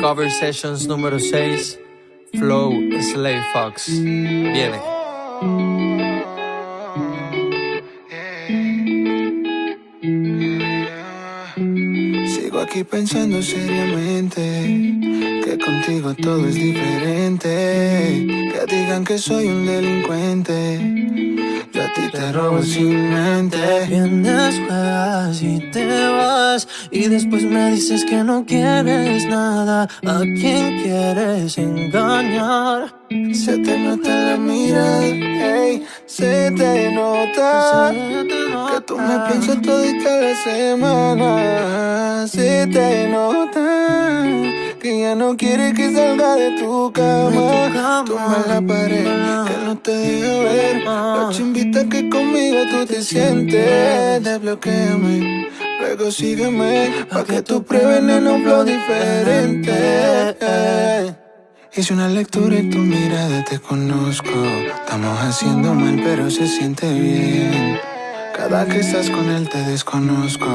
Cover Sessions número 6, Flow Slay Fox. Viene. Sigo aquí pensando seriamente que contigo todo es diferente. Que digan que soy un delincuente. Te robo sin mente. Vienes, juegas y te vas Y después me dices que no quieres nada ¿A quién quieres engañar? Se te nota la mirada, ey, se te nota que tú me piensas todita la semana. Se te nota que ya no quieres que salga de tu cama. Tumba la pared que no te La chimbita que conmigo tú te sientes. Desbloquéame, luego sígueme pa que tú pruebes en un flow diferente. Hice una lectura y tu mirada te conozco. Estamos haciendo mal, pero se siente bien. Cada que estás con él te desconozco.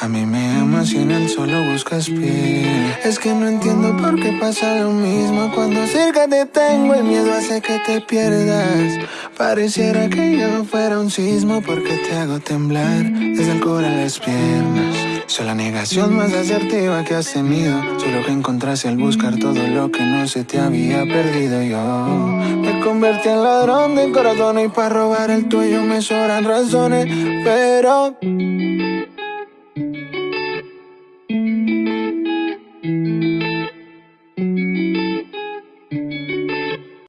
A mí me amas y en él solo buscas piel. Es que no entiendo por qué pasa lo mismo. Cuando cerca te tengo, el miedo hace que te pierdas. Pareciera que yo fuera un sismo porque te hago temblar desde el core a las piernas. Soy la negación más asertiva que has tenido. Solo que encontraste al buscar todo lo que no se te había perdido yo. Me convertí en ladrón de corazón y para robar el tuyo me sobran razones. Pero